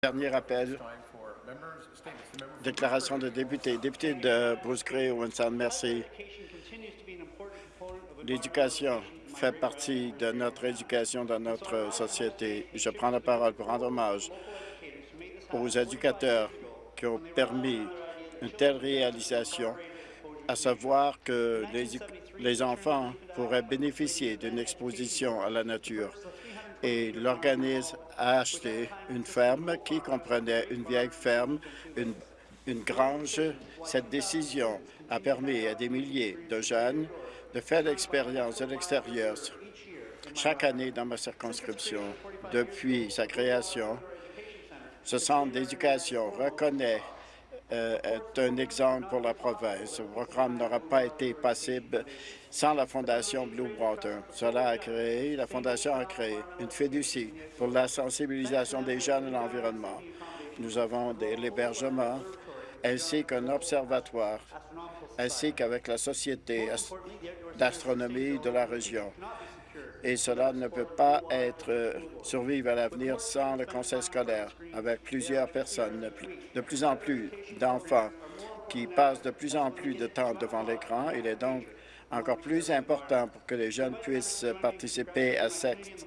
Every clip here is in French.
Dernier appel. Déclaration de député. Député de Bruce Gray, Winston, merci. L'éducation fait partie de notre éducation dans notre société. Je prends la parole pour rendre hommage aux éducateurs qui ont permis une telle réalisation, à savoir que les, les enfants pourraient bénéficier d'une exposition à la nature et l'organisme a acheté une ferme qui comprenait une vieille ferme, une, grange. Cette décision a permis à des milliers de jeunes de faire l'expérience de l'extérieur chaque année dans ma circonscription. Depuis sa création, ce centre d'éducation reconnaît est un exemple pour la province. Ce programme n'aura pas été possible sans la Fondation Blue Water. Cela a créé, la Fondation a créé une fiducie pour la sensibilisation des jeunes à l'environnement. Nous avons l'hébergement ainsi qu'un observatoire, ainsi qu'avec la Société d'astronomie de la région et cela ne peut pas être euh, survivre à l'avenir sans le conseil scolaire, avec plusieurs personnes, de plus en plus d'enfants qui passent de plus en plus de temps devant l'écran. Il est donc encore plus important pour que les jeunes puissent participer à cette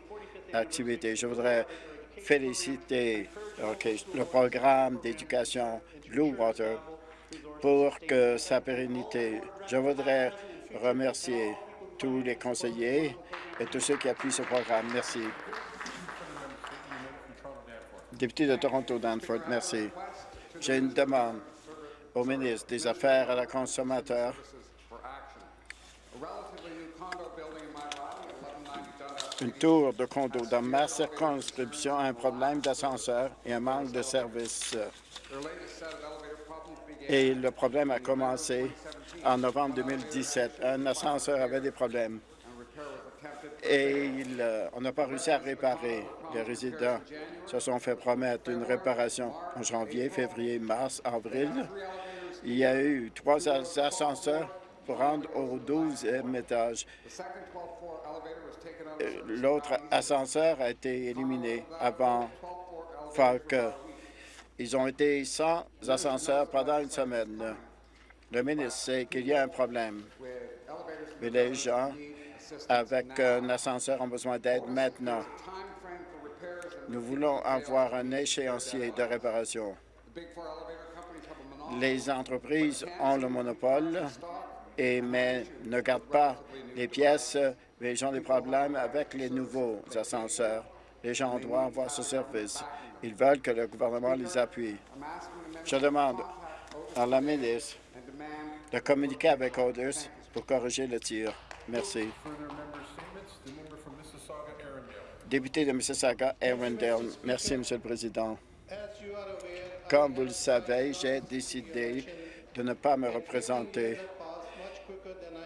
activité. Je voudrais féliciter le programme d'éducation Blue Water pour que sa pérennité. Je voudrais remercier tous les conseillers et tous ceux qui appuient ce programme. Merci. Député de Toronto, Danford, merci. J'ai une demande au ministre des Affaires à la consommateur. Une tour de condo dans ma circonscription a un problème d'ascenseur et un manque de services. Et le problème a commencé en novembre 2017. Un ascenseur avait des problèmes et euh, on n'a pas réussi à réparer. Les résidents se sont fait promettre une réparation en janvier, février, mars, avril. Il y a eu trois ascenseurs pour rendre au 12e étage. Euh, l'autre ascenseur a été éliminé avant Falk. Ils ont été sans ascenseur pendant une semaine. Le ministre sait qu'il y a un problème, mais les gens avec un ascenseur ont besoin d'aide maintenant. Nous voulons avoir un échéancier de réparation. Les entreprises ont le monopole, et, mais ne gardent pas les pièces. Les gens ont des problèmes avec les nouveaux ascenseurs. Les gens doivent avoir ce service. Ils veulent que le gouvernement les appuie. Je demande à la ministre de communiquer avec Others pour corriger le tir. Merci. Député de Mississauga, Arundel. Merci, Monsieur le Président. Comme vous le savez, j'ai décidé de ne pas me représenter.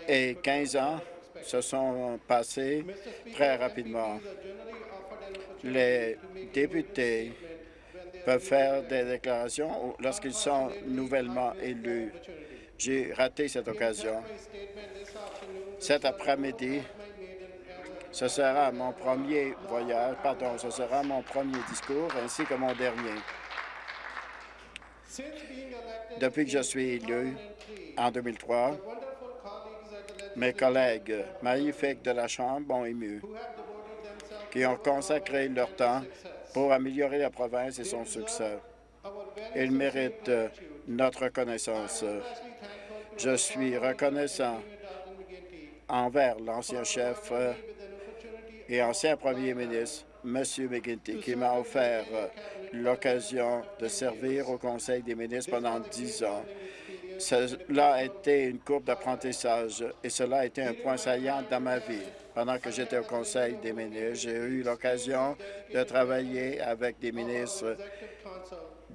Et 15 ans se sont passés très rapidement. Les députés peuvent faire des déclarations lorsqu'ils sont nouvellement élus. J'ai raté cette occasion. Cet après-midi, ce sera mon premier voyage, pardon, ce sera mon premier discours ainsi que mon dernier. Depuis que je suis élu en 2003, mes collègues magnifiques de la Chambre ont ému, qui ont consacré leur temps pour améliorer la province et son succès. Ils méritent notre reconnaissance. Je suis reconnaissant envers l'ancien chef euh, et ancien premier ministre, M. McGuinty, qui m'a offert euh, l'occasion de servir au Conseil des ministres pendant dix ans. Cela a été une courbe d'apprentissage et cela a été un point saillant dans ma vie. Pendant que j'étais au Conseil des ministres, j'ai eu l'occasion de travailler avec des ministres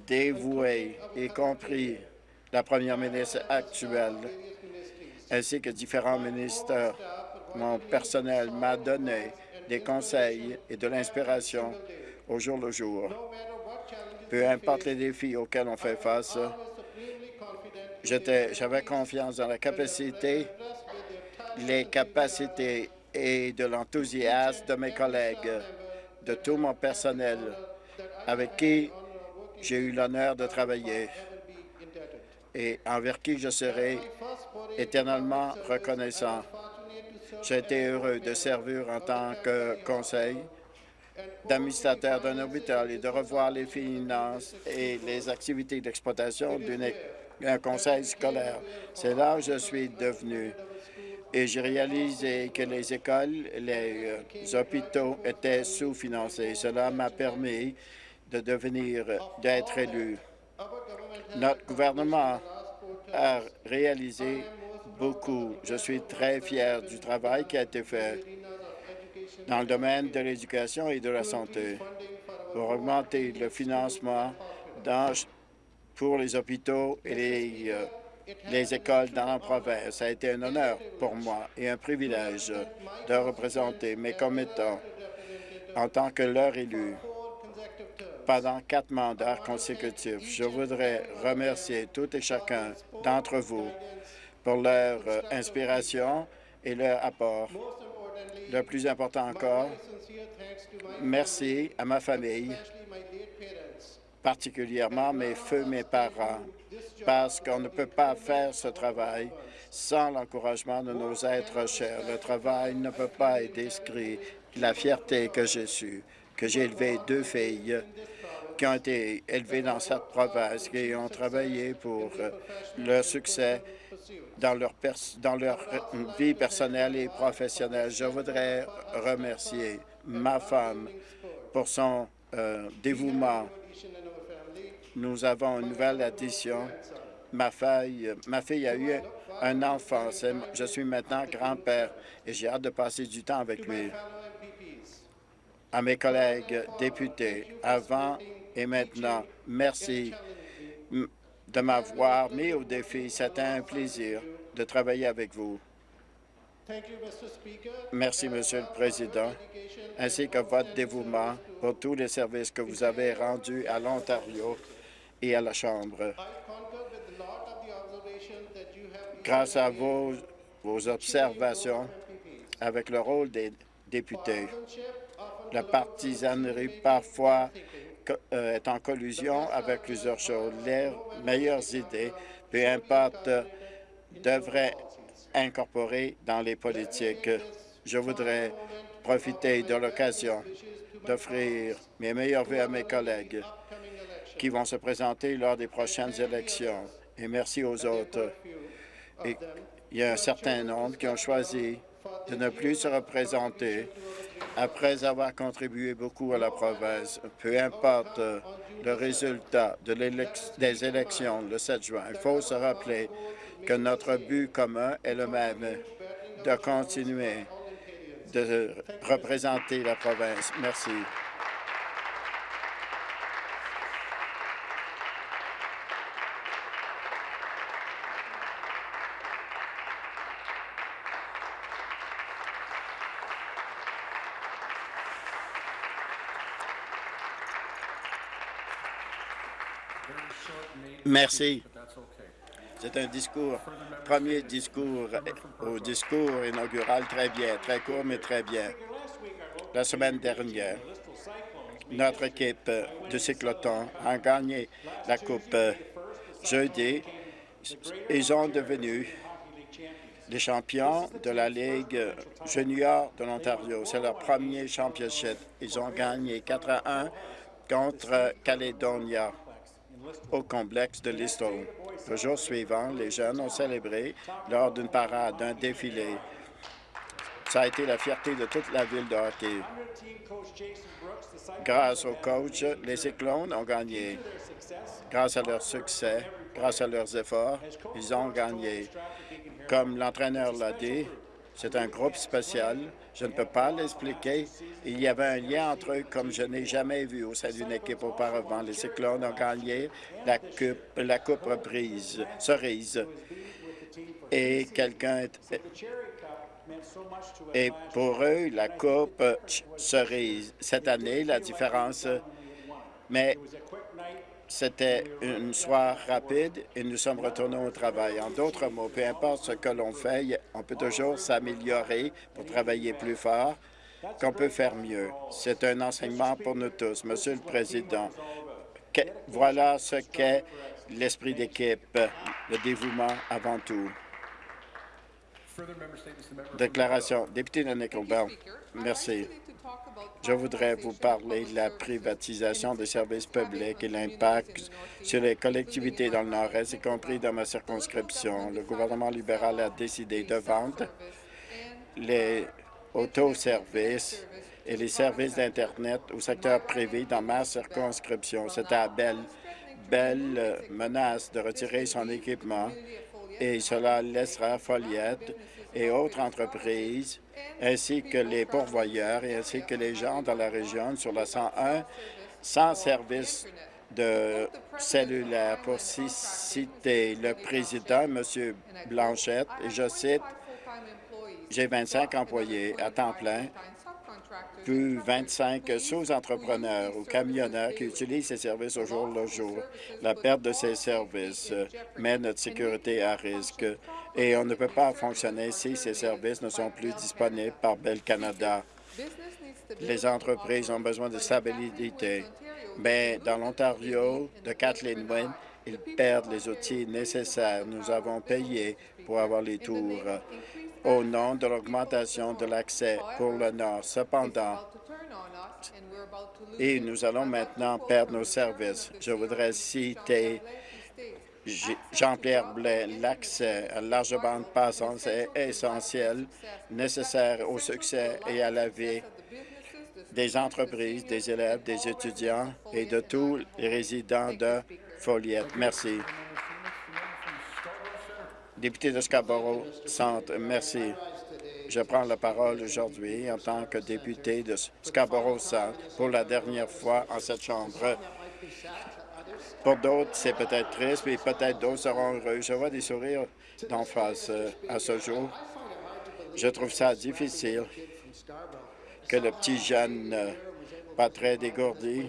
dévoués, y compris la première ministre actuelle, ainsi que différents ministères. Mon personnel m'a donné des conseils et de l'inspiration au jour le jour. Peu importe les défis auxquels on fait face, j'avais confiance dans la capacité, les capacités et de l'enthousiasme de mes collègues, de tout mon personnel avec qui j'ai eu l'honneur de travailler et envers qui je serai éternellement reconnaissant. J'ai été heureux de servir en tant que conseil d'administrateur d'un hôpital et de revoir les finances et les activités d'exploitation d'un conseil scolaire. C'est là où je suis devenu et j'ai réalisé que les écoles, les euh, hôpitaux étaient sous-financés. Cela m'a permis de devenir, d'être élu. Notre gouvernement a réalisé beaucoup. Je suis très fier du travail qui a été fait dans le domaine de l'éducation et de la santé pour augmenter le financement pour les hôpitaux et les, euh, les écoles dans la province. Ça a été un honneur pour moi et un privilège de représenter mes commettants en tant que leur élu pendant quatre mandats consécutifs. Je voudrais remercier tout et chacun d'entre vous pour leur euh, inspiration et leur apport. Le plus important encore, merci à ma famille, particulièrement mes feux, mes parents, parce qu'on ne peut pas faire ce travail sans l'encouragement de nos êtres chers. Le travail ne peut pas être décrit. La fierté que j'ai su, que j'ai élevé deux filles qui ont été élevées dans cette province, qui ont travaillé pour euh, leur succès dans leur, leur vie personnelle et professionnelle. Je voudrais remercier ma femme pour son euh, dévouement. Nous avons une nouvelle addition. Ma fille, ma fille a eu un enfant. Je suis maintenant grand-père et j'ai hâte de passer du temps avec lui. À mes collègues députés, avant et maintenant, merci de m'avoir mis au défi. C'était un plaisir de travailler avec vous. Merci, Monsieur le Président, ainsi que votre dévouement pour tous les services que vous avez rendus à l'Ontario et à la Chambre. Grâce à vos, vos observations avec le rôle des députés, la partisanerie parfois est en collusion avec plusieurs choses. Les meilleures idées, peu importe, devraient incorporer dans les politiques. Je voudrais profiter de l'occasion d'offrir mes meilleurs vœux à mes collègues qui vont se présenter lors des prochaines élections. Et merci aux autres. Et il y a un certain nombre qui ont choisi de ne plus se représenter après avoir contribué beaucoup à la province, peu importe le résultat de des élections le 7 juin, il faut se rappeler que notre but commun est le même, de continuer de représenter la province. Merci. Merci. C'est un discours, premier discours au discours inaugural très bien, très court, mais très bien. La semaine dernière, notre équipe de cyclotron a gagné la Coupe jeudi. Ils sont devenus les champions de la Ligue junior de l'Ontario. C'est leur premier championship. Ils ont gagné 4 à 1 contre Caledonia au complexe de Listowel. Le jour suivant, les jeunes ont célébré lors d'une parade, d'un défilé. Ça a été la fierté de toute la ville de hockey. Grâce au coach, les Cyclones ont gagné. Grâce à leur succès, grâce à leurs efforts, ils ont gagné. Comme l'entraîneur l'a dit, c'est un groupe spécial. Je ne peux pas l'expliquer. Il y avait un lien entre eux comme je n'ai jamais vu au sein d'une équipe auparavant. Les Cyclones ont gagné la coupe, la coupe reprise, cerise. Et quelqu'un... Et pour eux, la coupe cerise. Cette année, la différence... Mais c'était une soirée rapide et nous sommes retournés au travail. En d'autres mots, peu importe ce que l'on fait, on peut toujours s'améliorer pour travailler plus fort, qu'on peut faire mieux. C'est un enseignement pour nous tous. Monsieur le Président, voilà ce qu'est l'esprit d'équipe, le dévouement avant tout. Déclaration. Député de Nickelbell. Merci. Je voudrais vous parler de la privatisation des services publics et l'impact sur les collectivités dans le Nord-Est, y compris dans ma circonscription. Le gouvernement libéral a décidé de vendre les autoservices et les services d'Internet au secteur privé dans ma circonscription. C'est à Belle, Belle menace de retirer son équipement et cela laissera Foliette et autres entreprises, ainsi que les pourvoyeurs et ainsi que les gens dans la région sur la 101 sans service de cellulaire. Pour ci- citer le président, M. Blanchette, et je cite, j'ai 25 employés à temps plein, plus 25 sous-entrepreneurs ou camionneurs qui utilisent ces services au jour le jour. La perte de ces services met notre sécurité à risque et on ne peut pas fonctionner si ces services ne sont plus disponibles par Bell Canada. Les entreprises ont besoin de stabilité, mais dans l'Ontario de Kathleen Wynne, ils perdent les outils nécessaires. Nous avons payé pour avoir les tours au nom de l'augmentation de l'accès pour le Nord. Cependant, et nous allons maintenant perdre nos services. Je voudrais citer Jean-Pierre Blais, l'accès à large bande passante est essentiel, nécessaire au succès et à la vie des entreprises, des élèves, des étudiants et de tous les résidents de Foliette. Merci. Député de Scarborough Centre, merci. Je prends la parole aujourd'hui en tant que député de Scarborough Centre pour la dernière fois en cette Chambre. Pour d'autres, c'est peut-être triste, mais peut-être d'autres seront heureux. Je vois des sourires d'en face euh, à ce jour. Je trouve ça difficile que le petit jeune euh, pas très dégourdi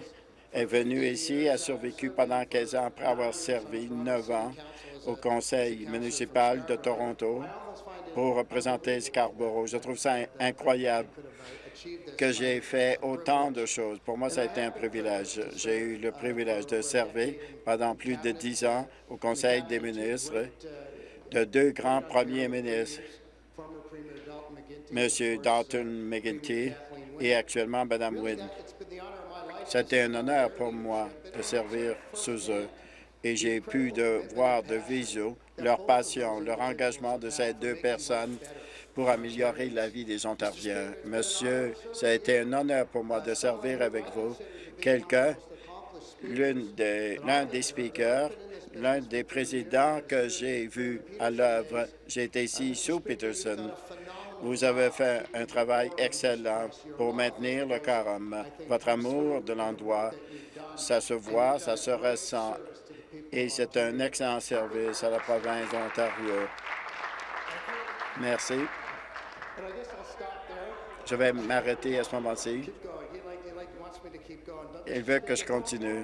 est venu ici, a survécu pendant 15 ans après avoir servi 9 ans au conseil municipal de Toronto pour représenter Scarborough. Je trouve ça in- incroyable que j'ai fait autant de choses. Pour moi, ça a été un privilège. J'ai eu le privilège de servir pendant plus de dix ans au Conseil des ministres de deux grands premiers ministres, M. Dalton McGuinty et actuellement Mme Wynne. C'était un honneur pour moi de servir sous eux et j'ai pu voir de visu leur passion, leur engagement de ces deux personnes pour améliorer la vie des Ontariens. Monsieur, ça a été un honneur pour moi de servir avec vous, quelqu'un, l'une des- l'un des speakers, l'un des présidents que j'ai vu à l'œuvre. Été ici sous Peterson. Vous avez fait un travail excellent pour maintenir le quorum. Votre amour de l'endroit, ça se voit, ça se ressent, et c'est un excellent service à la province d'Ontario. Merci. Je vais m'arrêter à ce moment-ci. Il veut que je continue.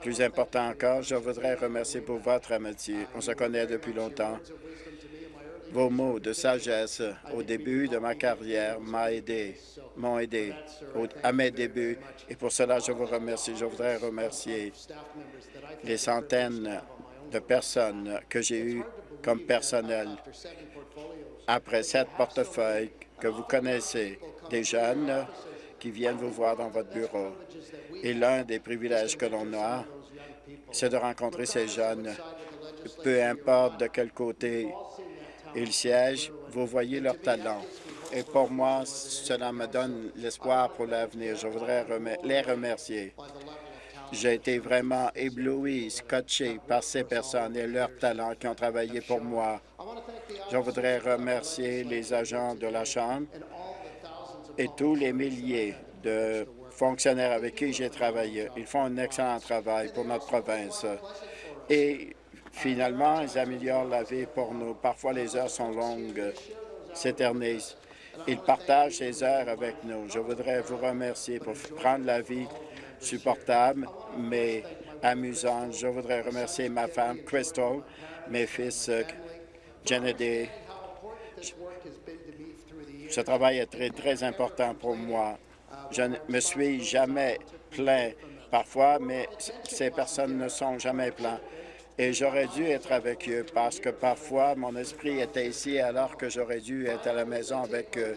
Plus important encore, je voudrais remercier pour votre amitié. On se connaît depuis longtemps. Vos mots de sagesse au début de ma carrière m'ont aidé, m'ont aidé à mes débuts et pour cela je vous remercie. Je voudrais remercier les centaines de personnes que j'ai eues comme personnel après sept portefeuilles que vous connaissez, des jeunes qui viennent vous voir dans votre bureau. Et l'un des privilèges que l'on a, c'est de rencontrer ces jeunes, peu importe de quel côté ils siègent, vous voyez leur talent. Et pour moi, cela me donne l'espoir pour l'avenir. Je voudrais les remercier. J'ai été vraiment ébloui, scotché par ces personnes et leurs talents qui ont travaillé pour moi. Je voudrais remercier les agents de la Chambre et tous les milliers de fonctionnaires avec qui j'ai travaillé. Ils font un excellent travail pour notre province. Et finalement, ils améliorent la vie pour nous. Parfois, les heures sont longues, s'éternisent. Ils partagent ces heures avec nous. Je voudrais vous remercier pour prendre la vie supportable, mais amusante. Je voudrais remercier ma femme, Crystal, mes fils, euh, Kennedy. Ce travail est très, très important pour moi. Je ne me suis jamais plaint parfois, mais ces personnes ne sont jamais pleines. Et j'aurais dû être avec eux parce que parfois, mon esprit était ici alors que j'aurais dû être à la maison avec eux.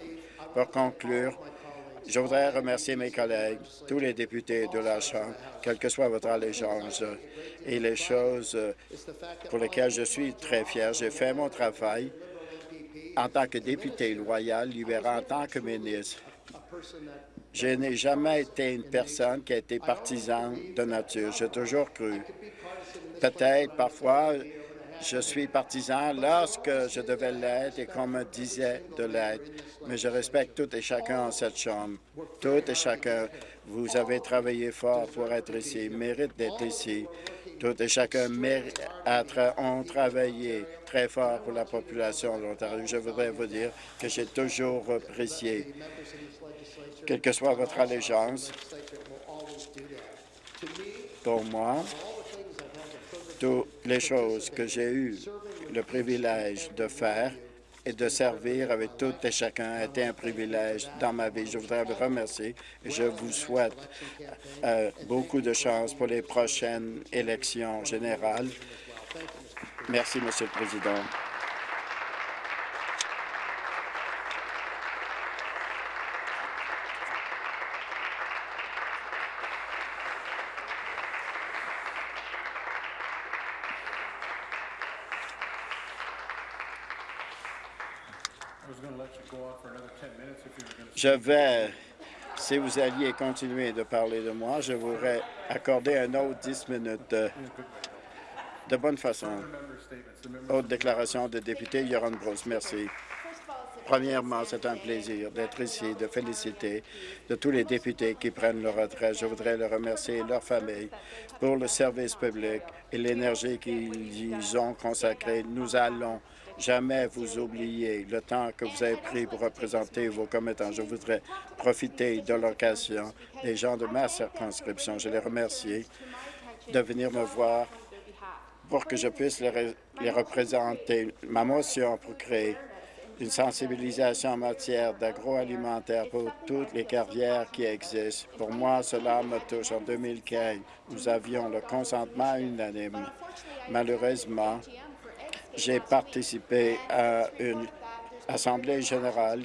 Pour conclure, je voudrais remercier mes collègues, tous les députés de la Chambre, quelle que soit votre allégeance, et les choses pour lesquelles je suis très fier. J'ai fait mon travail en tant que député loyal, libéral, en tant que ministre. Je n'ai jamais été une personne qui a été partisane de nature. J'ai toujours cru. Peut-être, parfois, je suis partisan lorsque je devais l'être et qu'on me disait de l'être, mais je respecte tout et chacun en cette Chambre. Tout et chacun, vous avez travaillé fort pour être ici, mérite d'être ici. Tout et chacun ont travaillé très fort pour la population de l'Ontario. Je voudrais vous dire que j'ai toujours apprécié, quelle que soit votre allégeance, pour moi, toutes les choses que j'ai eu le privilège de faire et de servir avec tout et chacun a été un privilège dans ma vie. Je voudrais vous remercier et je vous souhaite euh, beaucoup de chance pour les prochaines élections générales. Merci, Monsieur le Président. Je vais, si vous alliez continuer de parler de moi, je voudrais accorder un autre 10 minutes de, de bonne façon. Autre déclaration de député, Yoron Bruce. Merci. Premièrement, c'est un plaisir d'être ici, de féliciter de tous les députés qui prennent leur retraite. Je voudrais les remercier et leurs familles pour le service public et l'énergie qu'ils y ont consacrée. Nous allons jamais vous oublier le temps que vous avez pris pour représenter vos commettants. Je voudrais profiter de l'occasion des gens de ma circonscription. Je les remercie de venir me voir pour que je puisse les, les représenter. Ma motion pour créer une sensibilisation en matière d'agroalimentaire pour toutes les carrières qui existent. Pour moi, cela me touche. En 2015, nous avions le consentement unanime. Malheureusement, j'ai participé à une assemblée générale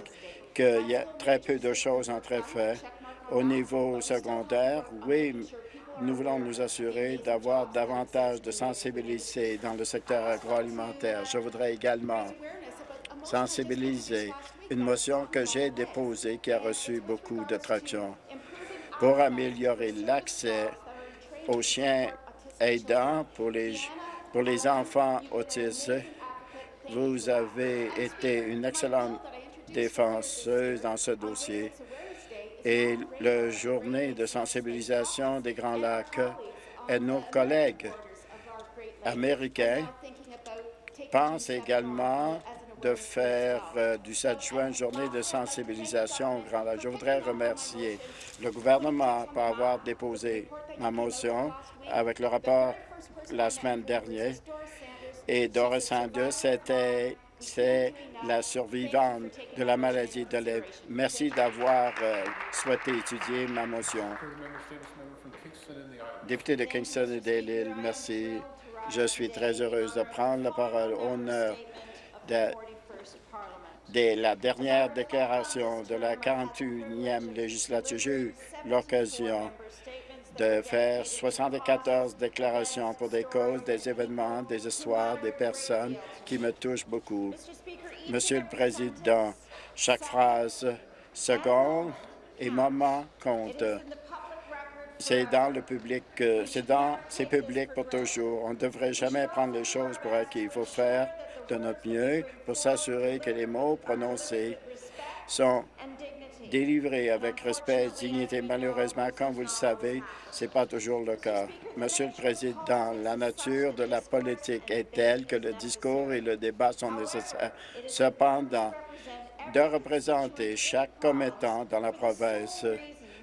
qu'il y a très peu de choses ont été faites. Au niveau secondaire, oui, nous voulons nous assurer d'avoir davantage de sensibilité dans le secteur agroalimentaire. Je voudrais également sensibiliser une motion que j'ai déposée qui a reçu beaucoup de traction pour améliorer l'accès aux chiens aidants pour les pour les enfants autistes, vous avez été une excellente défenseuse dans ce dossier et la journée de sensibilisation des Grands Lacs et nos collègues américains pensent également de faire euh, du 7 juin une journée de sensibilisation au Grand Lac. Je voudrais remercier le gouvernement pour avoir déposé ma motion avec le rapport la semaine dernière. Et Doris 2, c'était c'est la survivante de la maladie de lèvres. Merci d'avoir euh, souhaité étudier ma motion. Député de Kingston et des merci. Je suis très heureuse de prendre la parole honneur de, de la dernière déclaration de la 41e législature. J'ai eu l'occasion de faire 74 déclarations pour des causes, des événements, des histoires, des personnes qui me touchent beaucoup. Monsieur le Président, chaque phrase, seconde et moment compte. C'est dans le public, c'est dans ces publics pour toujours. On ne devrait jamais prendre les choses pour acquis. Il faut faire de notre mieux pour s'assurer que les mots prononcés sont délivré avec respect et dignité. Malheureusement, comme vous le savez, ce n'est pas toujours le cas. Monsieur le Président, la nature de la politique est telle que le discours et le débat sont nécessaires. Cependant, de représenter chaque commettant dans la province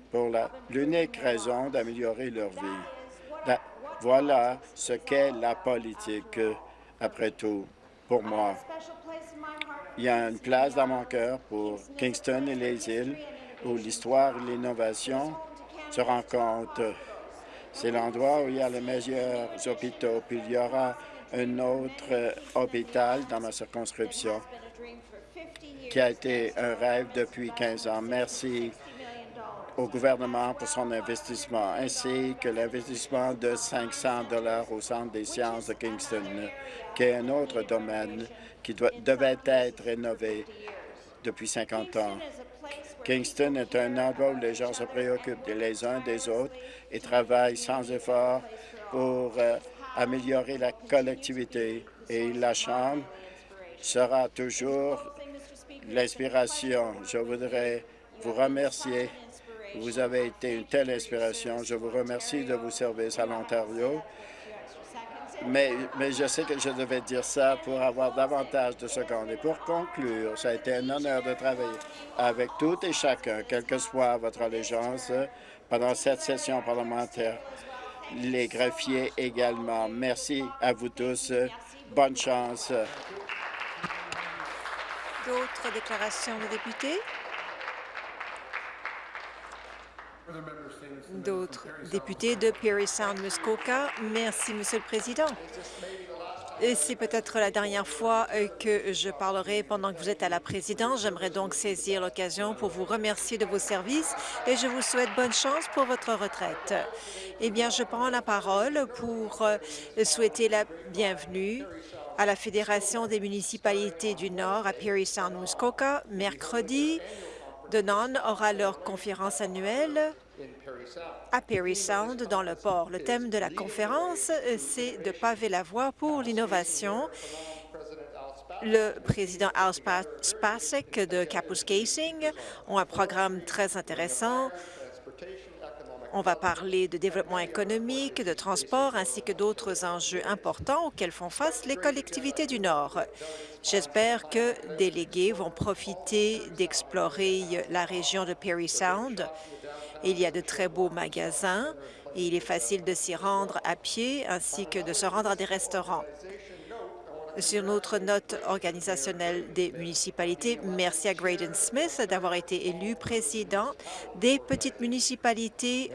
pour l'unique raison d'améliorer leur vie. voilà ce qu'est la politique, après tout, pour moi. Il y a une place dans mon cœur pour Kingston et les îles où l'histoire et l'innovation se rencontrent. C'est l'endroit où il y a les meilleurs hôpitaux. Puis il y aura un autre euh, hôpital dans ma circonscription qui a été un rêve depuis 15 ans. Merci au gouvernement pour son investissement, ainsi que l'investissement de 500 dollars au Centre des sciences de Kingston, qui est un autre domaine qui devait être rénové depuis 50 ans. Kingston est un endroit où les gens se préoccupent les uns des autres et travaillent sans effort pour euh, améliorer la collectivité. Et la Chambre sera toujours l'inspiration. Je voudrais vous remercier. Vous avez été une telle inspiration. Je vous remercie de vos services à l'Ontario. Mais, mais, je sais que je devais dire ça pour avoir davantage de secondes. Et pour conclure, ça a été un honneur de travailler avec tout et chacun, quelle que soit votre allégeance, pendant cette session parlementaire. Les greffiers également. Merci à vous tous. Bonne chance. D'autres déclarations de députés? D'autres députés de Perry Sound Muskoka. Merci, Monsieur le Président. C'est peut-être la dernière fois euh, que je parlerai pendant que vous êtes à la présidence. J'aimerais donc saisir l'occasion pour vous remercier de vos services et je vous souhaite bonne chance pour votre retraite. Eh bien, je prends la parole pour euh, souhaiter la bienvenue à la Fédération des municipalités du Nord à Perry Sound Muskoka. Mercredi, Denon aura leur conférence annuelle à Perry Sound, dans le port. Le thème de la conférence, c'est de paver la voie pour l'innovation. Le président Al Spasek de Casing ont un programme très intéressant. On va parler de développement économique, de transport, ainsi que d'autres enjeux importants auxquels font face les collectivités du Nord. J'espère que délégués vont profiter d'explorer la région de Perry Sound il y a de très beaux magasins et il est facile de s'y rendre à pied ainsi que de se rendre à des restaurants. Sur notre note organisationnelle des municipalités, merci à Graydon Smith d'avoir été élu président des petites municipalités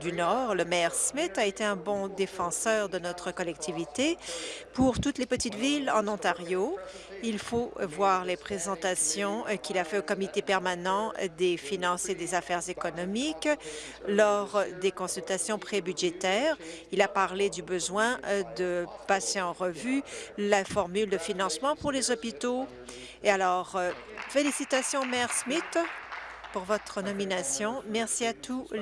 du Nord. Le maire Smith a été un bon défenseur de notre collectivité pour toutes les petites villes en Ontario. Il faut voir les présentations qu'il a fait au comité permanent des finances et des affaires économiques lors des consultations prébudgétaires. Il a parlé du besoin de passer en revue la formule de financement pour les hôpitaux. Et alors, félicitations, Maire Smith, pour votre nomination. Merci à tous les